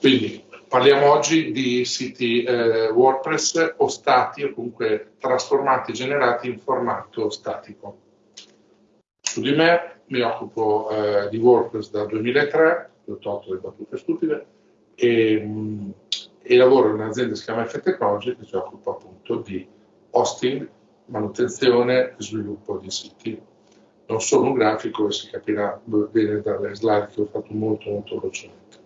Quindi parliamo oggi di siti eh, WordPress o stati o comunque trasformati, generati in formato statico. Su di me mi occupo eh, di WordPress dal 2003, ho tolto le battute stupide, e, mh, e lavoro in un'azienda che si chiama F Technology che si occupa appunto di hosting, manutenzione e sviluppo di siti. Non sono un grafico e si capirà bene dalle slide che ho fatto molto molto velocemente.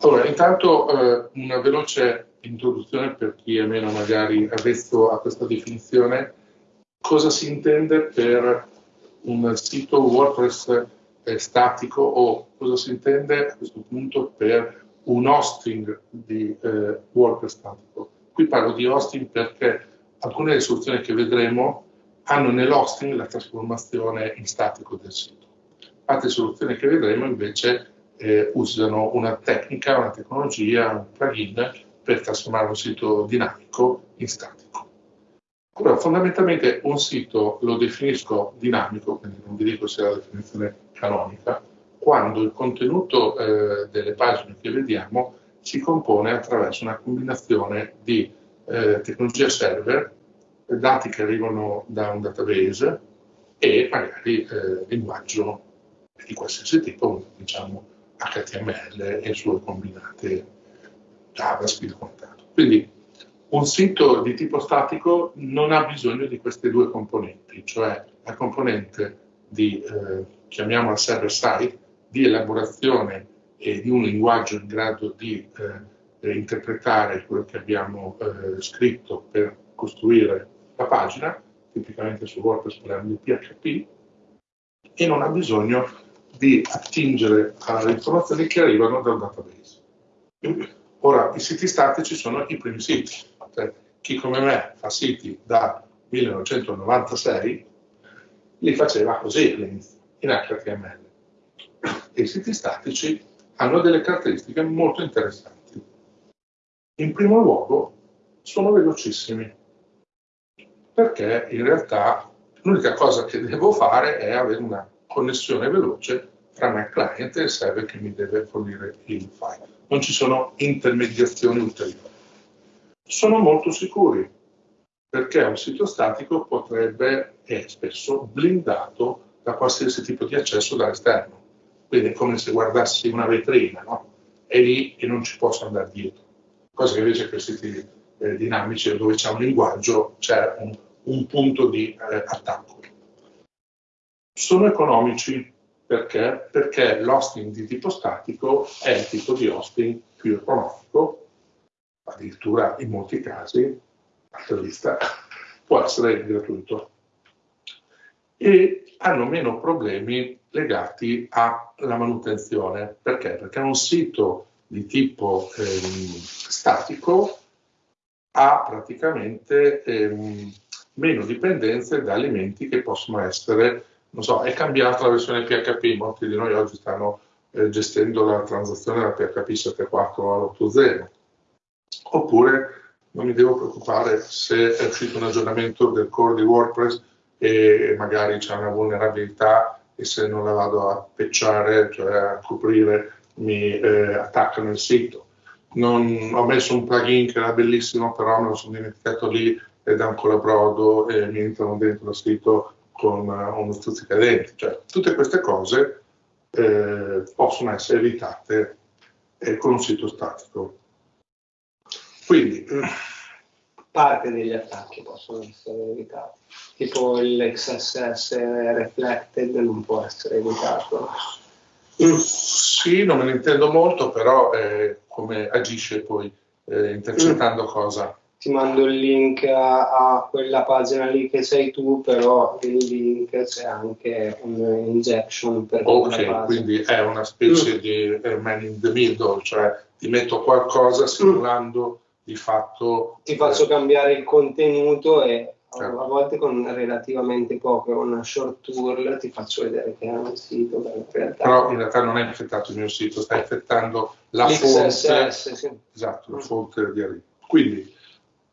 Allora, intanto eh, una veloce introduzione per chi è meno magari avvezzo a questa definizione. Cosa si intende per un sito WordPress eh, statico o cosa si intende a questo punto per un hosting di eh, WordPress statico? Qui parlo di hosting perché alcune delle soluzioni che vedremo hanno nell'hosting la trasformazione in statico del sito. Altre soluzioni che vedremo invece eh, usano una tecnica, una tecnologia, un plugin per trasformare un sito dinamico in statico. Allora, fondamentalmente un sito lo definisco dinamico, quindi non vi dico se è la definizione canonica, quando il contenuto eh, delle pagine che vediamo si compone attraverso una combinazione di eh, tecnologia server, dati che arrivano da un database e magari eh, linguaggio di qualsiasi tipo, diciamo HTML e sue combinate JavaScript e quant'altro. Quindi un sito di tipo statico non ha bisogno di queste due componenti, cioè la componente di, eh, chiamiamola server side, di elaborazione e di un linguaggio in grado di eh, interpretare quello che abbiamo eh, scritto per costruire la pagina, tipicamente su WordPress parliamo di PHP, e non ha bisogno di attingere alle informazioni che arrivano dal database. Ora, i siti statici sono i primi siti. Cioè, chi come me fa siti da 1996 li faceva così in HTML. E i siti statici hanno delle caratteristiche molto interessanti. In primo luogo, sono velocissimi, perché in realtà l'unica cosa che devo fare è avere una connessione veloce tra me client e il server che mi deve fornire il file. Non ci sono intermediazioni ulteriori. Sono molto sicuri perché un sito statico potrebbe, è spesso, blindato da qualsiasi tipo di accesso dall'esterno. Quindi è come se guardassi una vetrina, no? È lì e non ci posso andare dietro. Cosa che invece per siti eh, dinamici dove c'è un linguaggio c'è un, un, punto di eh, attacco. Sono economici perché? Perché l'hosting di tipo statico è il tipo di hosting più economico, addirittura in molti casi, altra lista, può essere gratuito. E hanno meno problemi legati alla manutenzione. Perché? Perché un sito di tipo ehm, statico ha praticamente ehm, meno dipendenze da elementi che possono essere non so, è cambiata la versione PHP, molti di noi oggi stanno eh, gestendo la transazione da PHP 7.4 all'8.0, oppure non mi devo preoccupare se è uscito un aggiornamento del core di WordPress e magari c'è una vulnerabilità e se non la vado a pecciare, cioè a coprire, mi eh, attaccano il sito. Non, ho messo un plugin che era bellissimo, però me lo sono dimenticato lì ed è ancora brodo e mi entrano dentro il sito con uno stuzzicadenti. Cioè, tutte queste cose eh, possono essere evitate eh, con un sito statico. Quindi, parte degli attacchi possono essere evitati, tipo l'XSS reflected non può essere evitato. Uh, sì, non me ne intendo molto, però eh, come agisce poi eh, intercettando mm. cosa ti mando il link a, a, quella pagina lì che sei tu, però nel link c'è anche un injection per Ok, quindi è una specie mm. di man in the middle, cioè ti metto qualcosa mm. simulando mm. di fatto... Ti faccio eh, cambiare il contenuto e certo. a volte con relativamente poco, una short tour ti faccio vedere che è un sito. In realtà... Però in realtà non è effettato il mio sito, sta effettando la fonte, sì. esatto, la mm. fonte di arrivo. Quindi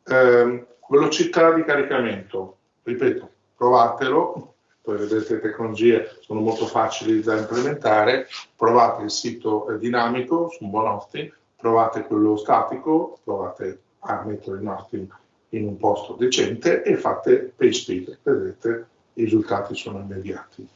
eh, velocità di caricamento, ripeto, provatelo, poi vedete le tecnologie sono molto facili da implementare, provate il sito dinamico su hosting, provate quello statico, provate a mettere il marketing in un posto decente e fate page speed, vedete i risultati sono immediati.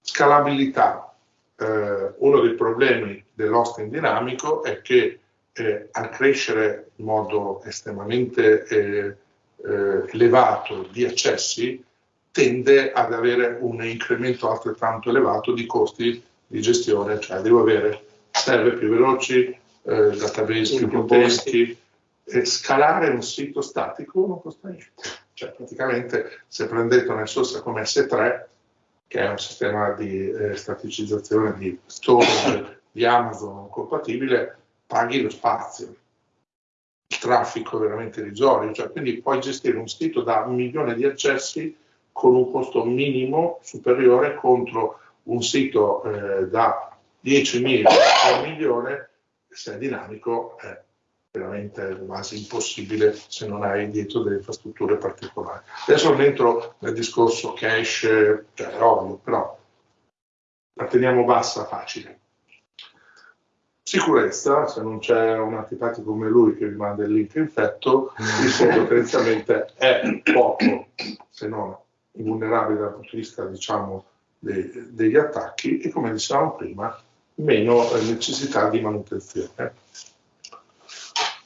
Scalabilità, eh, uno dei problemi dell'hosting dinamico è che eh, a crescere in modo estremamente eh, eh, elevato di accessi tende ad avere un incremento altrettanto elevato di costi di gestione, cioè devo avere server più veloci, eh, database più potenti, e scalare un sito statico non costa niente. Cioè praticamente se prendete una risorsa come S3, che è un sistema di eh, staticizzazione di storage di Amazon compatibile, paghi lo spazio. Il traffico veramente irrisorio, cioè, quindi puoi gestire un sito da un milione di accessi con un costo minimo superiore contro un sito eh, da 10.000 a un milione, se è dinamico, è veramente quasi impossibile se non hai dietro delle infrastrutture particolari. Adesso non entro nel discorso cache, cioè è ovvio, però la teniamo bassa, facile. Sicurezza, se non c'è un antipatico come lui che vi manda il link infetto, il sito tendenzialmente è poco, se non invulnerabile dal punto di vista, diciamo, de degli attacchi e come dicevamo prima, meno necessità di manutenzione.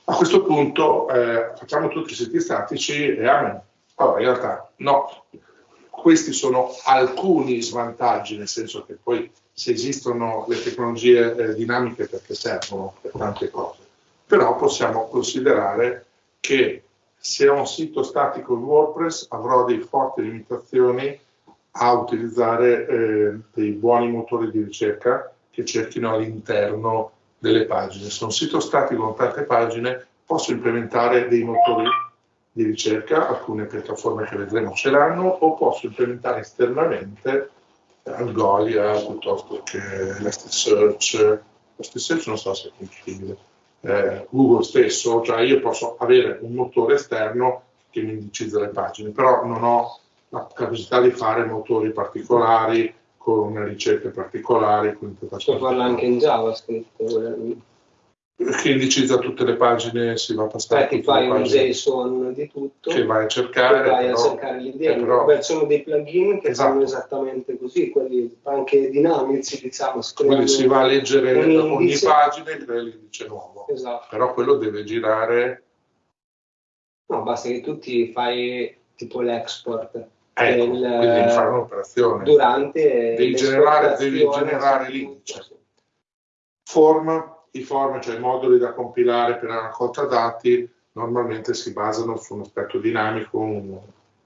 A questo punto eh, facciamo tutti i siti statici e amen. Allora, in realtà no, questi sono alcuni svantaggi, nel senso che poi se esistono le tecnologie eh, dinamiche perché servono per tante cose, però possiamo considerare che se ho un sito statico in WordPress avrò delle forti limitazioni a utilizzare eh, dei buoni motori di ricerca che cerchino all'interno delle pagine. Se ho un sito statico con tante pagine posso implementare dei motori di ricerca, alcune piattaforme che vedremo ce l'hanno, o posso implementare esternamente Algolia piuttosto che Elasticsearch. Elasticsearch non so se è compatibile. Eh, Google stesso, cioè io posso avere un motore esterno che mi indicizza le pagine, però non ho la capacità di fare motori particolari con ricerche particolari. Con Può farlo anche in JavaScript. Che indicizza tutte le pagine, si va a passare. Ti fai un JSON di tutto. Che vai a cercare. Che vai però, a cercare dentro. Però... Beh, sono dei plugin che esatto. fanno esattamente così, quelli anche dinamici, diciamo. Quindi si va a leggere ogni pagina e crea l'indice nuovo. Esatto. Però quello deve girare. No, basta che tu ti fai tipo l'export Ecco, del, quindi fare un'operazione. Durante devi generare, devi generare l'indice. Form, i form, cioè i moduli da compilare per la raccolta dati, normalmente si basano su un aspetto dinamico, un,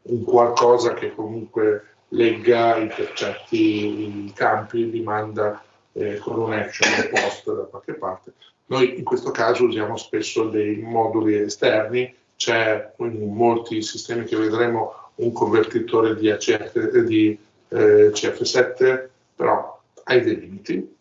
un qualcosa che comunque legga i percetti, i campi, li manda eh, con un action un post da qualche parte. Noi in questo caso usiamo spesso dei moduli esterni, c'è in molti sistemi che vedremo un convertitore di, ACF, di eh, CF7, però hai dei limiti.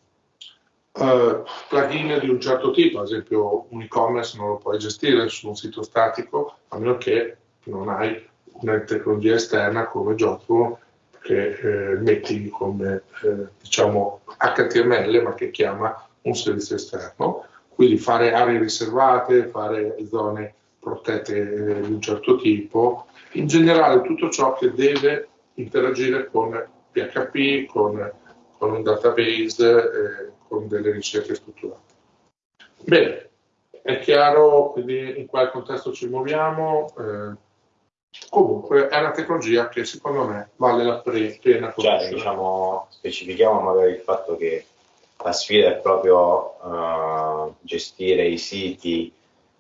Uh, plugin di un certo tipo, ad esempio un e-commerce non lo puoi gestire su un sito statico, a meno che non hai una tecnologia esterna come gioco che eh, metti come eh, diciamo HTML ma che chiama un servizio esterno, quindi fare aree riservate, fare zone protette eh, di un certo tipo, in generale tutto ciò che deve interagire con PHP, con, con un database, eh, con delle ricerche strutturate. Bene, è chiaro quindi in quale contesto ci muoviamo. Eh, comunque è una tecnologia che secondo me vale la pena cioè, diciamo, specifichiamo magari il fatto che la sfida è proprio uh, gestire i siti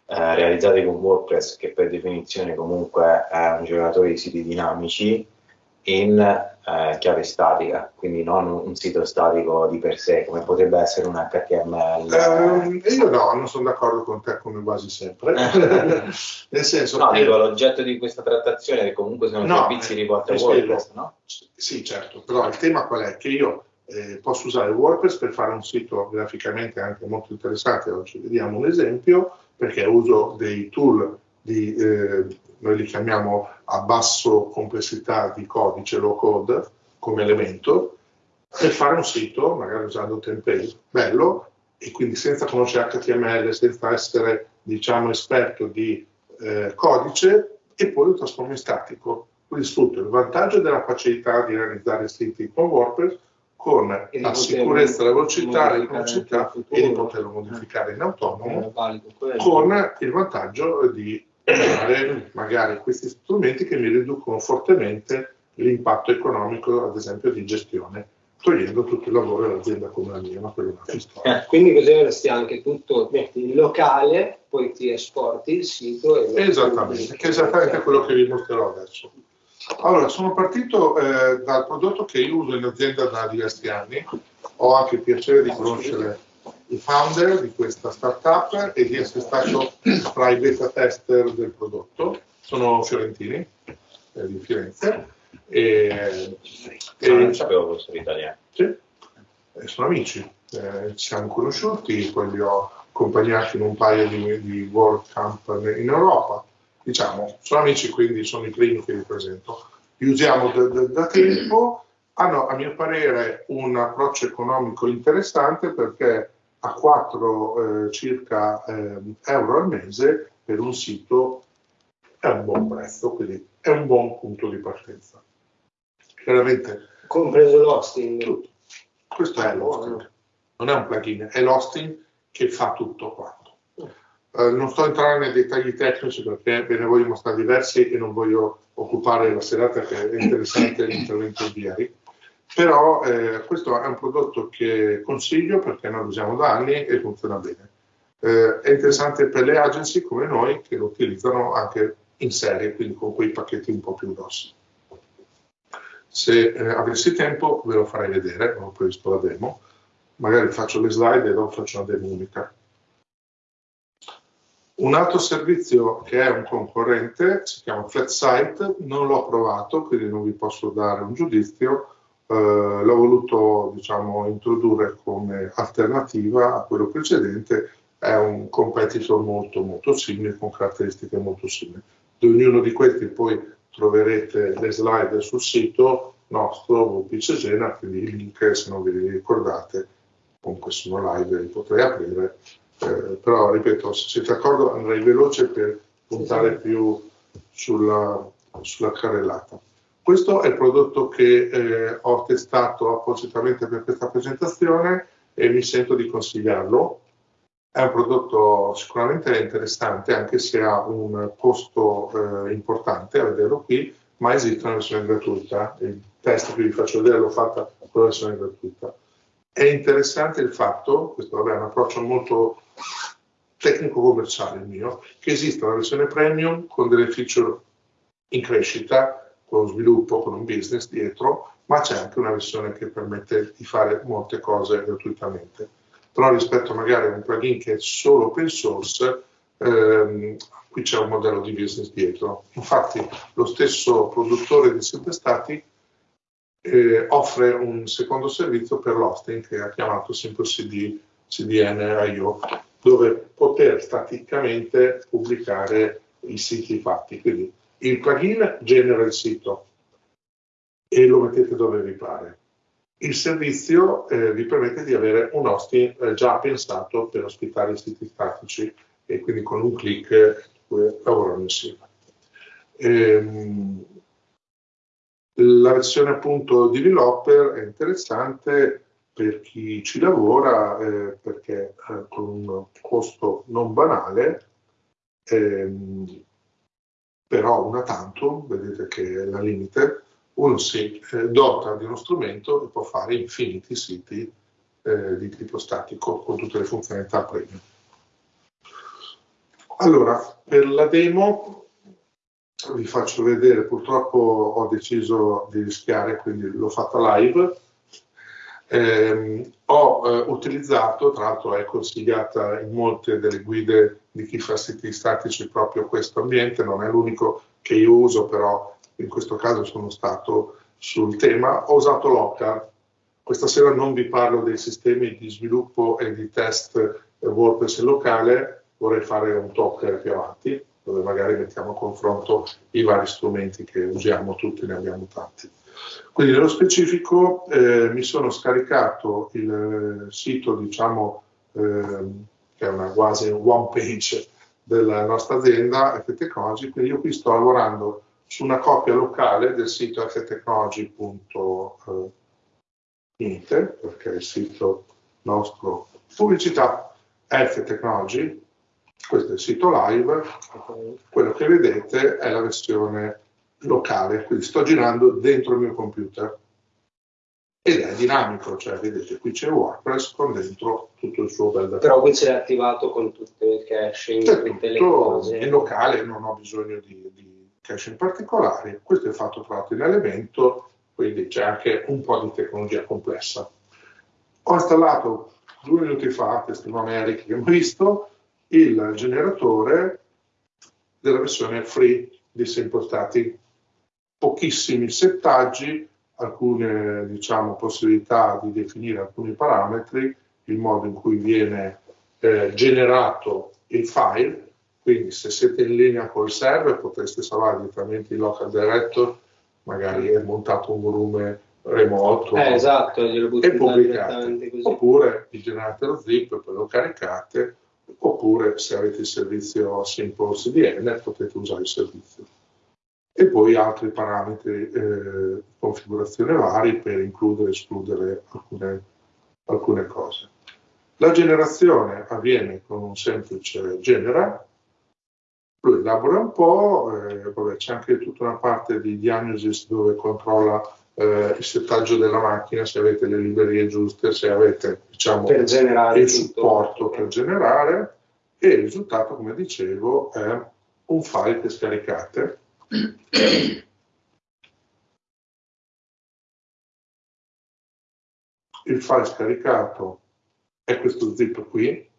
eh, realizzati con WordPress, che per definizione comunque è un generatore di siti dinamici, in eh, chiave statica, quindi non un sito statico di per sé, come potrebbe essere un HTML. Eh, io no, non sono d'accordo con te come quasi sempre. Nel senso no, che... dico, l'oggetto di questa trattazione che comunque sono no, servizi riporti a WordPress, no? Sì, certo, però il tema qual è? Che io eh, posso usare WordPress per fare un sito graficamente anche molto interessante, oggi vediamo un esempio, perché uso dei tool di, eh, noi li chiamiamo a basso complessità di codice, low code, come elemento, per fare un sito, magari usando template bello, e quindi senza conoscere HTML, senza essere diciamo esperto di eh, codice e poi lo trasformo in statico. Quindi sfrutto il vantaggio della facilità di realizzare siti con WordPress con la sicurezza, la velocità, la velocità e di poterlo modificare in autonomo, con il vantaggio di usare magari questi strumenti che mi riducono fortemente l'impatto economico, ad esempio, di gestione, togliendo tutto il lavoro dell'azienda come la mia, ma quello è un'altra storia. Eh, quindi così avresti anche tutto, metti in locale, poi ti esporti il sito. E esattamente, che è esattamente quello che vi mostrerò adesso. Allora, sono partito eh, dal prodotto che io uso in azienda da diversi anni, ho anche il piacere di conoscere i founder di questa startup e di essere stato tra i beta tester del prodotto. Sono fiorentini eh, di Firenze. E, e, non sapevo fossero italiani. Sì, eh, sono amici, eh, ci siamo conosciuti, poi li ho accompagnati in un paio di, di World Camp in Europa diciamo, sono amici, quindi sono i primi che vi presento. Li usiamo da, da, da tempo, hanno a mio parere un approccio economico interessante perché a 4 eh, circa eh, euro al mese per un sito è un buon prezzo, quindi è un buon punto di partenza. Chiaramente. Compreso l'hosting. Tutto. Questo è l'hosting, non è un plugin, è l'hosting che fa tutto quanto. Eh, non sto entrando nei dettagli tecnici perché ve ne voglio mostrare diversi e non voglio occupare la serata che è interessante l'intervento di ieri. Però eh, questo è un prodotto che consiglio perché noi lo usiamo da anni e funziona bene. Eh, è interessante per le agency come noi che lo utilizzano anche in serie, quindi con quei pacchetti un po' più grossi. Se eh, avessi tempo ve lo farei vedere, ho previsto la demo, magari faccio le slide e dopo faccio una demo unica. Un altro servizio che è un concorrente si chiama FlatSite, non l'ho provato, quindi non vi posso dare un giudizio, l'ho voluto diciamo, introdurre come alternativa a quello precedente, è un competitor molto molto simile, con caratteristiche molto simili. Di ognuno di questi poi troverete le slide sul sito nostro WP Cesena, quindi i link se non ve li ricordate, comunque sono live, li potrei aprire eh, però ripeto, se siete d'accordo andrei veloce per puntare più sulla, sulla carrellata. Questo è il prodotto che eh, ho testato appositamente per questa presentazione e mi sento di consigliarlo. È un prodotto sicuramente interessante, anche se ha un costo eh, importante a vederlo qui, ma esiste una versione gratuita. Il test che vi faccio vedere l'ho fatta con la versione gratuita. È interessante il fatto, questo vabbè, è un approccio molto tecnico-commerciale il mio, che esiste una versione premium con delle feature in crescita, con sviluppo, con un business dietro, ma c'è anche una versione che permette di fare molte cose gratuitamente. Però rispetto magari a un plugin che è solo open source, ehm, qui c'è un modello di business dietro. Infatti lo stesso produttore di siti stati eh, offre un secondo servizio per l'hosting che ha chiamato Simple CD, CDN.io, dove poter staticamente pubblicare i siti fatti. Quindi il plugin genera il sito e lo mettete dove vi pare. Il servizio eh, vi permette di avere un hosting eh, già pensato per ospitare i siti statici e quindi con un clic eh, lavorano insieme. Ehm, la versione appunto developer è interessante per chi ci lavora eh, perché eh, con un costo non banale, ehm, però una tanto, vedete che è la limite, uno si eh, dota di uno strumento e può fare infiniti siti eh, di tipo statico con tutte le funzionalità premium. Allora, per la demo vi faccio vedere, purtroppo ho deciso di rischiare, quindi l'ho fatta live. Eh, ho eh, utilizzato, tra l'altro è consigliata in molte delle guide di chi fa siti statici proprio questo ambiente, non è l'unico che io uso, però in questo caso sono stato sul tema. Ho usato Local. Questa sera non vi parlo dei sistemi di sviluppo e di test WordPress locale, vorrei fare un talk più avanti dove magari mettiamo a confronto i vari strumenti che usiamo, tutti ne abbiamo tanti. Quindi nello specifico eh, mi sono scaricato il sito diciamo, ehm, che è una quasi one page della nostra azienda F-Technology, quindi io qui sto lavorando su una copia locale del sito ftechnology.it, perché è il sito nostro pubblicità F-Technology, questo è il sito live, quello che vedete è la versione locale, quindi sto girando dentro il mio computer ed è dinamico, cioè vedete qui c'è WordPress con dentro tutto il suo bel Però qui c'è attivato con tutte le caching, c'è tutte le tutto cose. in locale, non ho bisogno di, di caching particolari, questo è fatto tra l'altro in elemento, quindi c'è anche un po' di tecnologia complessa. Ho installato due minuti fa, testimone Eric che abbiamo visto, il generatore della versione free di Simple Static. Pochissimi settaggi, alcune diciamo, possibilità di definire alcuni parametri, il modo in cui viene eh, generato il file, quindi se siete in linea col server potreste salvare direttamente il local director, magari è montato un volume remoto. Eh, esatto, e pubblicate, oppure vi generate lo zip e poi lo caricate, oppure se avete il servizio Simple CDN potete usare il servizio. E poi altri parametri eh, di configurazione vari per includere e escludere alcune, alcune cose. La generazione avviene con un semplice genera, lui elabora un po', eh, c'è anche tutta una parte di diagnosi dove controlla eh, il settaggio della macchina, se avete le librerie giuste, se avete diciamo, il tutto. supporto per generare e il risultato, come dicevo, è un file che scaricate. Il file scaricato è questo zip qui,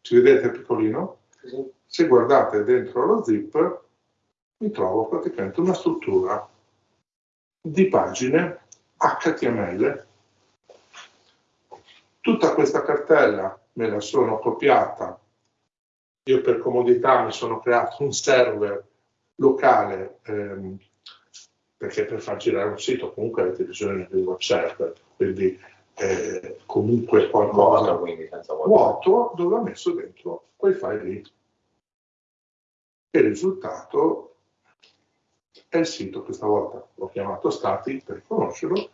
ci vedete piccolino? Sì. Se guardate dentro lo zip, mi trovo praticamente una struttura di pagine HTML. Tutta questa cartella me la sono copiata. Io per comodità mi sono creato un server locale ehm, perché per far girare un sito comunque avete bisogno di un web server, quindi eh, comunque qualcosa Vuoto, quindi senza vuoto. dove ho messo dentro quei file lì. E il risultato è il sito, questa volta l'ho chiamato static per riconoscerlo.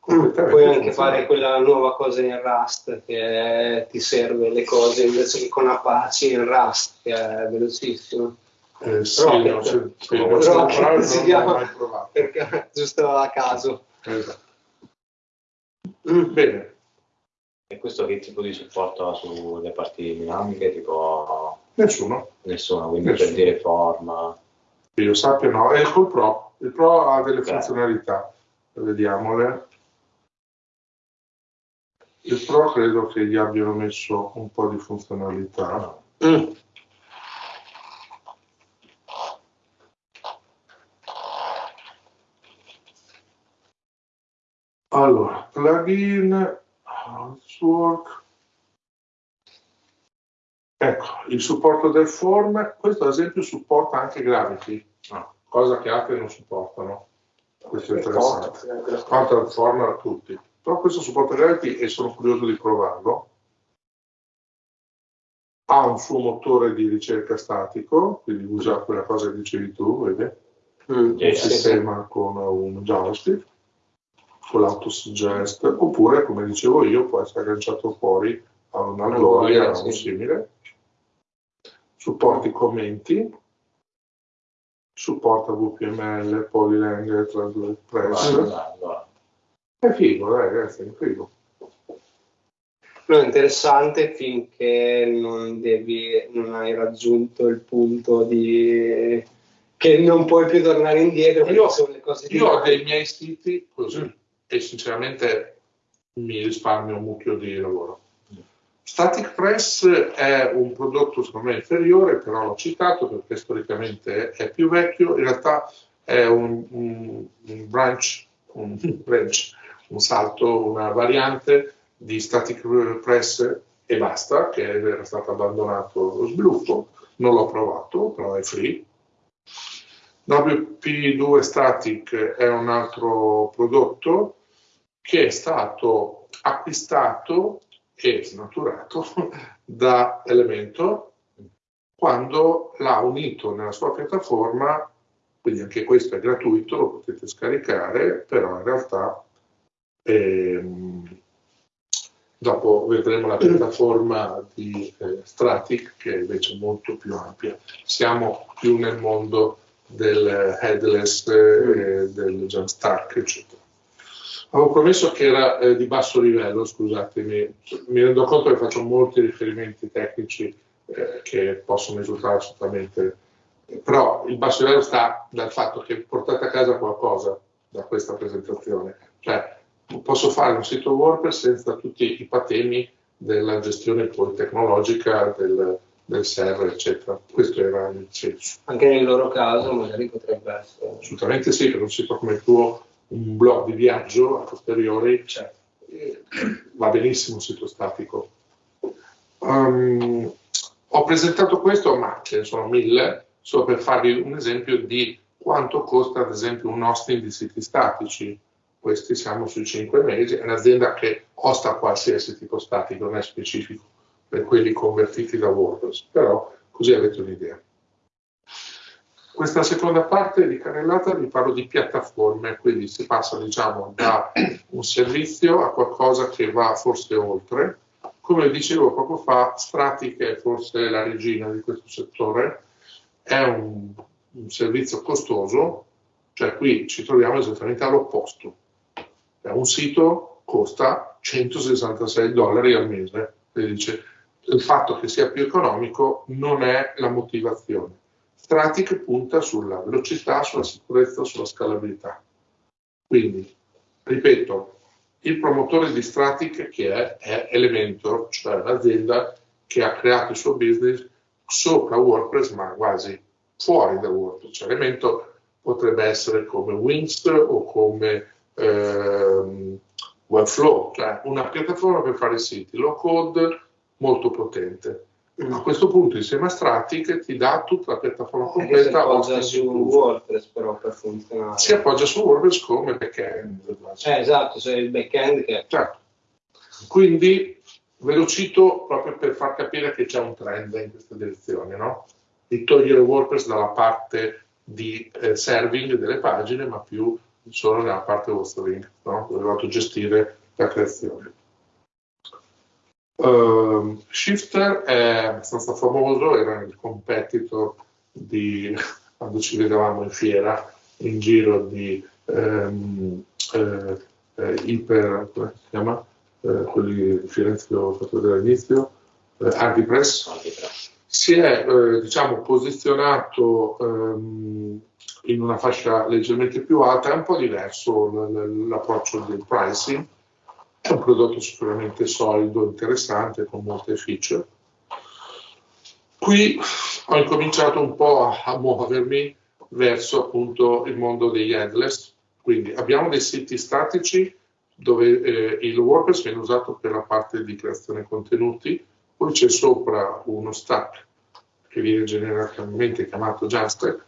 completamente Puoi anche fare quella nuova cosa in Rust che ti serve le cose invece che con Apache in Rust, che è velocissimo. Eh, sì, Rocket. no, sì, sì, Rocket si chiama. mai provato. Perché giusto a caso. Esatto. Mm. Bene, E questo che tipo di supporto ha sulle parti dinamiche? Tipo nessuno. nessuno, quindi Nessuno. per dire forma. Che io sappia no. E col Pro. Il Pro ha delle Beh. funzionalità, vediamole. Il Pro credo che gli abbiano messo un po' di funzionalità. Mm. Allora, plugin, Housework. Ecco, il supporto del form, questo ad esempio supporta anche Gravity, cosa che altri non supportano. Questo è interessante. Quanto al form a tutti. Però questo supporta Gravity e sono curioso di provarlo. Ha un suo motore di ricerca statico, quindi usa quella cosa che dicevi tu, vedi? Mm. un Sì, sì, sistema con un JavaScript, con l'autosuggest, oppure, come dicevo io, può essere agganciato fuori a una gloria o sì. simile. Supporta i commenti, supporta VPML, Polylang, Translate Press. Guarda. È figo, dai, ragazzi, è figo. No, è interessante finché non, devi, non hai raggiunto il punto di che non puoi più tornare indietro Io- sono le cose di Io ho dei miei siti così e sinceramente mi risparmio un mucchio di lavoro. Static Press è un prodotto secondo me inferiore, però l'ho citato perché storicamente è più vecchio, in realtà è un, un- un branch, un, branch, un salto, una variante di Static Press e basta, che era stato abbandonato lo sviluppo, non l'ho provato, però è free. WP2 Static è un altro prodotto che è stato acquistato e snaturato da Elemento quando l'ha unito nella sua piattaforma, quindi anche questo è gratuito, lo potete scaricare, però in realtà ehm, dopo vedremo la piattaforma di eh, Stratic che è invece molto più ampia. Siamo più nel mondo del headless, eh, del Jamstack, eccetera. Avevo promesso che era eh, di basso livello, scusatemi, mi rendo conto che faccio molti riferimenti tecnici eh, che possono risultare assolutamente, però il basso livello sta dal fatto che portate a casa qualcosa da questa presentazione, cioè posso fare un sito WordPress senza tutti i patemi della gestione poi tecnologica del, del server, eccetera. Questo era il senso. Anche nel loro caso magari potrebbe essere. Assolutamente sì, per un sito come il tuo, un blog di viaggio a posteriori, certo. eh, va benissimo un sito statico. Um, ho presentato questo, ma ce ne sono mille, solo per farvi un esempio di quanto costa ad esempio un hosting di siti statici questi siamo sui 5 mesi, è un'azienda che osta qualsiasi tipo statico, non è specifico per quelli convertiti da WordPress, però così avete un'idea. Questa seconda parte di carrellata vi parlo di piattaforme, quindi si passa diciamo da un servizio a qualcosa che va forse oltre. Come dicevo poco fa, Strati, che è forse la regina di questo settore, è un, un servizio costoso, cioè qui ci troviamo esattamente all'opposto un sito costa 166 dollari al mese. dice, il fatto che sia più economico non è la motivazione. Stratic punta sulla velocità, sulla sicurezza, sulla scalabilità. Quindi, ripeto, il promotore di Stratic che è, è Elementor, cioè l'azienda che ha creato il suo business sopra WordPress, ma quasi fuori da WordPress. Cioè, Elementor potrebbe essere come Wings o come ehm, Webflow, cioè una piattaforma per fare siti low code molto potente. A questo punto insieme a Stratic ti dà tutta la piattaforma completa. Si appoggia su WordPress però per funzionare. Si appoggia su WordPress come backend. Eh, esatto, c'è il backend che... Certo. Quindi ve lo cito proprio per far capire che c'è un trend in questa direzione, no? Di togliere WordPress dalla parte di eh, serving delle pagine, ma più solo nella parte hosting, no? dovevate gestire la creazione. Uh, Shifter è abbastanza famoso, era il competitor di quando ci vedevamo in fiera, in giro di um, eh, eh, iper, come si chiama? Eh, quelli di Firenze che ho fatto vedere all'inizio, eh, Artipress. Si è eh, diciamo, posizionato um, in una fascia leggermente più alta, è un po' diverso l'approccio del pricing, è un prodotto sicuramente solido, interessante, con molte feature. Qui ho incominciato un po' a muovermi verso appunto il mondo degli headless, quindi abbiamo dei siti statici dove eh, il WordPress viene usato per la parte di creazione contenuti, poi c'è sopra uno stack che viene generalmente chiamato Jamstack,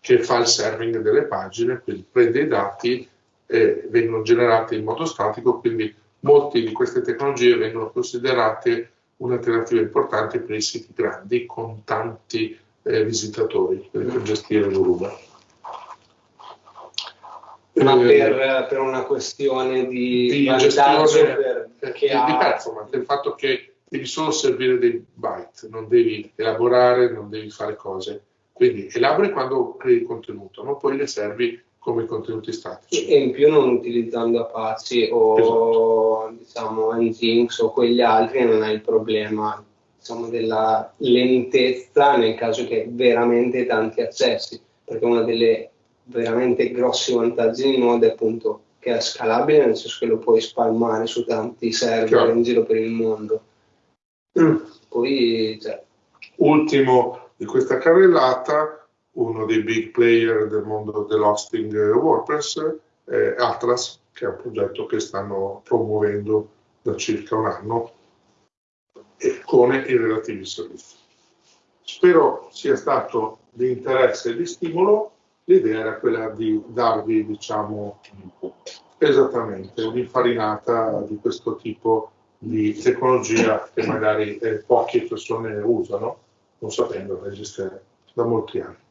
che fa il serving delle pagine, quindi prende i dati e vengono generati in modo statico, quindi molte di queste tecnologie vengono considerate un'alternativa importante per i siti grandi con tanti eh, visitatori per gestire il volume. Ma eh, per, per, una questione di, di gestione per, eh, di, ha... di performance, il fatto che devi solo servire dei byte, non devi elaborare, non devi fare cose. Quindi elabori quando crei il contenuto, no? poi le servi come contenuti statici. E in più non utilizzando Apache o esatto. diciamo Nginx o quegli altri non hai il problema diciamo, della lentezza nel caso che veramente tanti accessi, perché uno dei veramente grossi vantaggi di Node è appunto che è scalabile, nel senso che lo puoi spalmare su tanti server Chiaro. in giro per il mondo. Mm. Poi, cioè... Ultimo di questa carrellata, uno dei big player del mondo dell'hosting WordPress è Atlas, che è un progetto che stanno promuovendo da circa un anno e con i relativi servizi. Spero sia stato di interesse e di stimolo. L'idea era quella di darvi, diciamo, esattamente un'infarinata di questo tipo di tecnologia che magari eh, poche persone usano, non sapendo che esiste da molti anni.